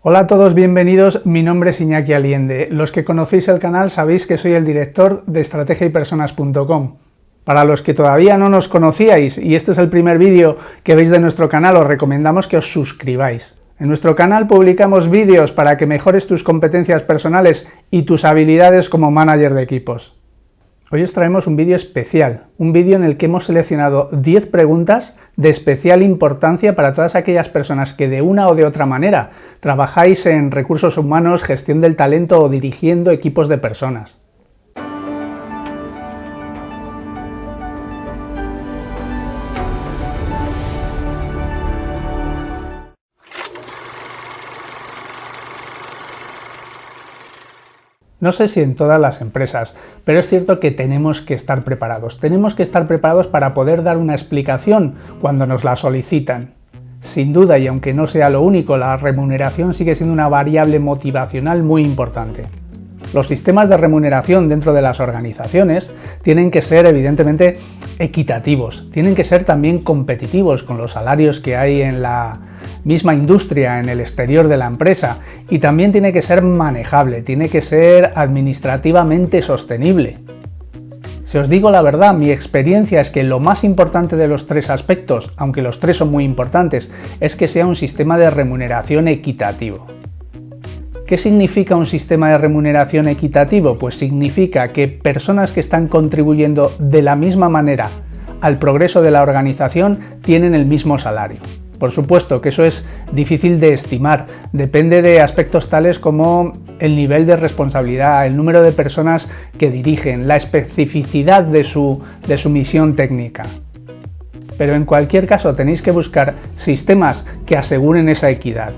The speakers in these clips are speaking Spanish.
Hola a todos, bienvenidos. Mi nombre es Iñaki Aliende. Los que conocéis el canal sabéis que soy el director de estrategiaypersonas.com. Para los que todavía no nos conocíais y este es el primer vídeo que veis de nuestro canal, os recomendamos que os suscribáis. En nuestro canal publicamos vídeos para que mejores tus competencias personales y tus habilidades como manager de equipos. Hoy os traemos un vídeo especial, un vídeo en el que hemos seleccionado 10 preguntas de especial importancia para todas aquellas personas que de una o de otra manera trabajáis en recursos humanos, gestión del talento o dirigiendo equipos de personas. No sé si en todas las empresas, pero es cierto que tenemos que estar preparados. Tenemos que estar preparados para poder dar una explicación cuando nos la solicitan. Sin duda, y aunque no sea lo único, la remuneración sigue siendo una variable motivacional muy importante. Los sistemas de remuneración dentro de las organizaciones tienen que ser evidentemente equitativos, tienen que ser también competitivos con los salarios que hay en la, misma industria en el exterior de la empresa y también tiene que ser manejable, tiene que ser administrativamente sostenible. Si os digo la verdad, mi experiencia es que lo más importante de los tres aspectos, aunque los tres son muy importantes, es que sea un sistema de remuneración equitativo. ¿Qué significa un sistema de remuneración equitativo? Pues significa que personas que están contribuyendo de la misma manera al progreso de la organización tienen el mismo salario. Por supuesto que eso es difícil de estimar, depende de aspectos tales como el nivel de responsabilidad, el número de personas que dirigen, la especificidad de su, de su misión técnica. Pero en cualquier caso tenéis que buscar sistemas que aseguren esa equidad.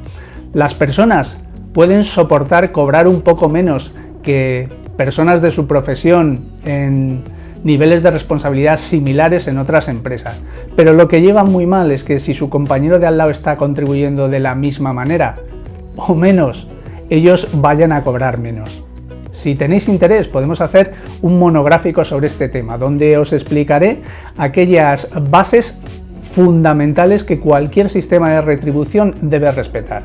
Las personas pueden soportar cobrar un poco menos que personas de su profesión en niveles de responsabilidad similares en otras empresas. Pero lo que lleva muy mal es que si su compañero de al lado está contribuyendo de la misma manera o menos, ellos vayan a cobrar menos. Si tenéis interés podemos hacer un monográfico sobre este tema, donde os explicaré aquellas bases fundamentales que cualquier sistema de retribución debe respetar.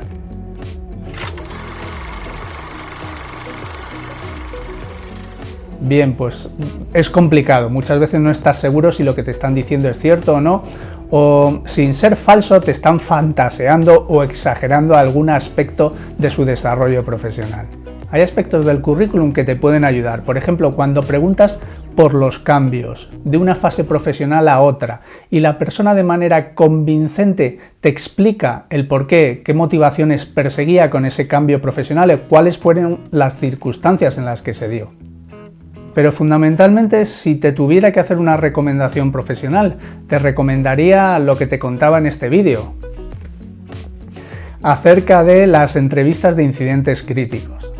Bien, pues es complicado, muchas veces no estás seguro si lo que te están diciendo es cierto o no, o sin ser falso te están fantaseando o exagerando algún aspecto de su desarrollo profesional. Hay aspectos del currículum que te pueden ayudar, por ejemplo, cuando preguntas por los cambios de una fase profesional a otra y la persona de manera convincente te explica el por qué, qué motivaciones perseguía con ese cambio profesional y cuáles fueron las circunstancias en las que se dio. Pero fundamentalmente, si te tuviera que hacer una recomendación profesional, te recomendaría lo que te contaba en este vídeo, acerca de las entrevistas de incidentes críticos.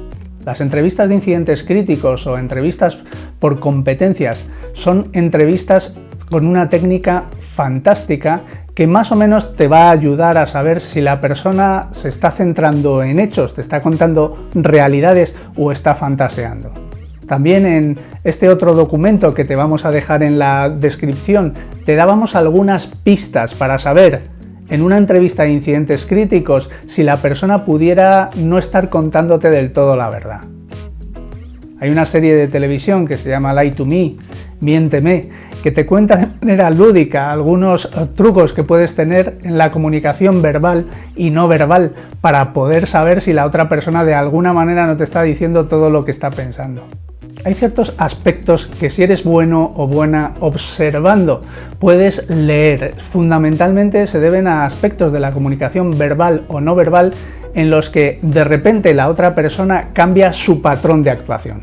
Las entrevistas de incidentes críticos o entrevistas por competencias son entrevistas con una técnica fantástica que más o menos te va a ayudar a saber si la persona se está centrando en hechos, te está contando realidades o está fantaseando. También en este otro documento que te vamos a dejar en la descripción, te dábamos algunas pistas para saber en una entrevista de incidentes críticos si la persona pudiera no estar contándote del todo la verdad. Hay una serie de televisión que se llama Lie to Me, Miénteme, que te cuenta de manera lúdica algunos trucos que puedes tener en la comunicación verbal y no verbal para poder saber si la otra persona de alguna manera no te está diciendo todo lo que está pensando. Hay ciertos aspectos que si eres bueno o buena observando puedes leer. Fundamentalmente se deben a aspectos de la comunicación verbal o no verbal en los que de repente la otra persona cambia su patrón de actuación.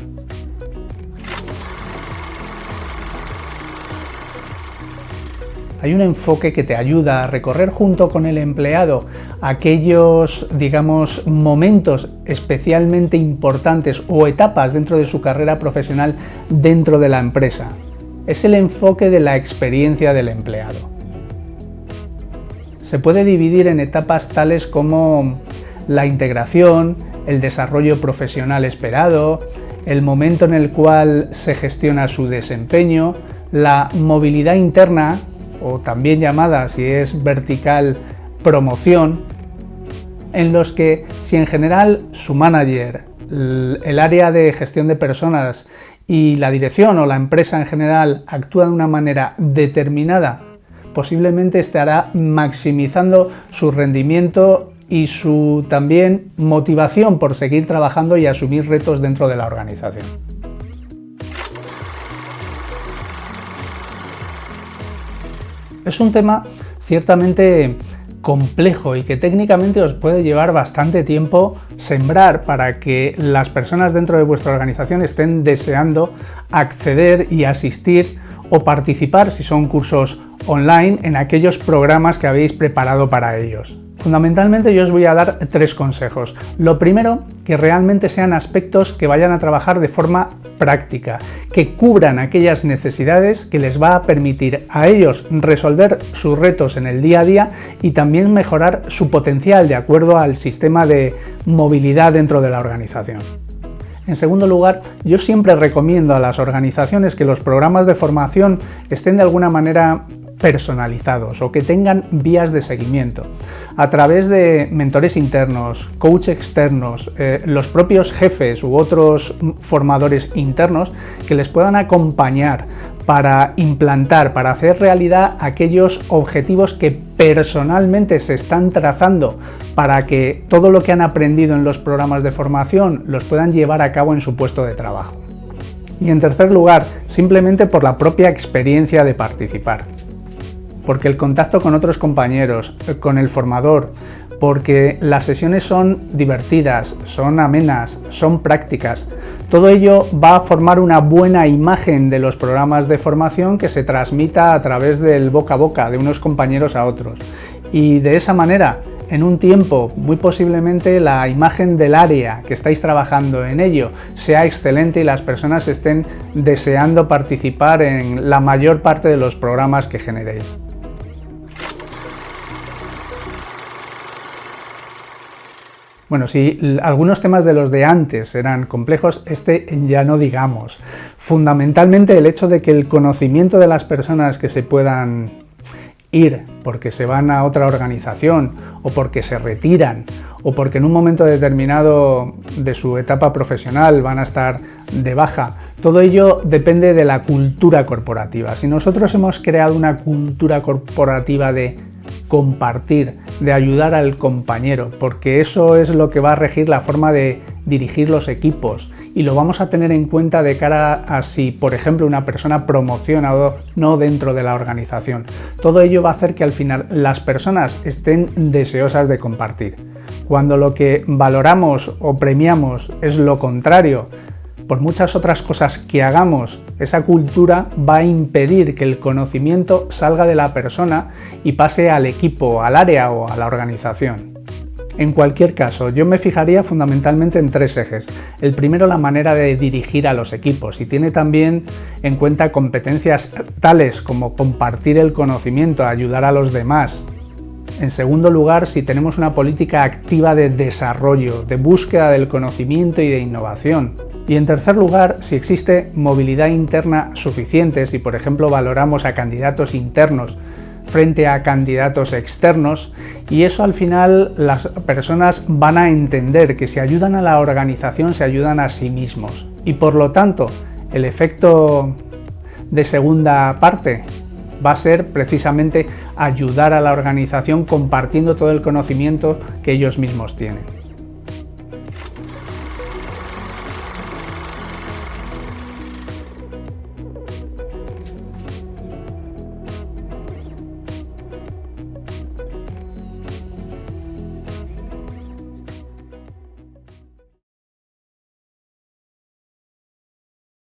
Hay un enfoque que te ayuda a recorrer junto con el empleado aquellos, digamos, momentos especialmente importantes o etapas dentro de su carrera profesional dentro de la empresa. Es el enfoque de la experiencia del empleado. Se puede dividir en etapas tales como la integración, el desarrollo profesional esperado, el momento en el cual se gestiona su desempeño, la movilidad interna, o también llamada, si es vertical, promoción, en los que si en general su manager, el área de gestión de personas y la dirección o la empresa en general actúa de una manera determinada, posiblemente estará maximizando su rendimiento y su también motivación por seguir trabajando y asumir retos dentro de la organización. Es un tema ciertamente complejo y que técnicamente os puede llevar bastante tiempo sembrar para que las personas dentro de vuestra organización estén deseando acceder y asistir o participar, si son cursos online, en aquellos programas que habéis preparado para ellos. Fundamentalmente yo os voy a dar tres consejos. Lo primero, que realmente sean aspectos que vayan a trabajar de forma práctica, que cubran aquellas necesidades que les va a permitir a ellos resolver sus retos en el día a día y también mejorar su potencial de acuerdo al sistema de movilidad dentro de la organización. En segundo lugar, yo siempre recomiendo a las organizaciones que los programas de formación estén de alguna manera personalizados o que tengan vías de seguimiento a través de mentores internos, coach externos, eh, los propios jefes u otros formadores internos que les puedan acompañar para implantar, para hacer realidad aquellos objetivos que personalmente se están trazando para que todo lo que han aprendido en los programas de formación los puedan llevar a cabo en su puesto de trabajo. Y en tercer lugar, simplemente por la propia experiencia de participar porque el contacto con otros compañeros, con el formador, porque las sesiones son divertidas, son amenas, son prácticas. Todo ello va a formar una buena imagen de los programas de formación que se transmita a través del boca a boca, de unos compañeros a otros. Y de esa manera, en un tiempo, muy posiblemente la imagen del área que estáis trabajando en ello sea excelente y las personas estén deseando participar en la mayor parte de los programas que generéis. Bueno, si algunos temas de los de antes eran complejos, este ya no digamos. Fundamentalmente el hecho de que el conocimiento de las personas que se puedan ir porque se van a otra organización o porque se retiran o porque en un momento determinado de su etapa profesional van a estar de baja. Todo ello depende de la cultura corporativa. Si nosotros hemos creado una cultura corporativa de compartir, de ayudar al compañero, porque eso es lo que va a regir la forma de dirigir los equipos y lo vamos a tener en cuenta de cara a si, por ejemplo, una persona promociona o no dentro de la organización. Todo ello va a hacer que al final las personas estén deseosas de compartir. Cuando lo que valoramos o premiamos es lo contrario, por muchas otras cosas que hagamos, esa cultura va a impedir que el conocimiento salga de la persona y pase al equipo, al área o a la organización. En cualquier caso, yo me fijaría fundamentalmente en tres ejes. El primero, la manera de dirigir a los equipos y tiene también en cuenta competencias tales como compartir el conocimiento, ayudar a los demás. En segundo lugar, si tenemos una política activa de desarrollo, de búsqueda del conocimiento y de innovación. Y en tercer lugar, si existe movilidad interna suficiente, si por ejemplo valoramos a candidatos internos frente a candidatos externos y eso al final las personas van a entender que si ayudan a la organización se ayudan a sí mismos y por lo tanto el efecto de segunda parte va a ser precisamente ayudar a la organización compartiendo todo el conocimiento que ellos mismos tienen.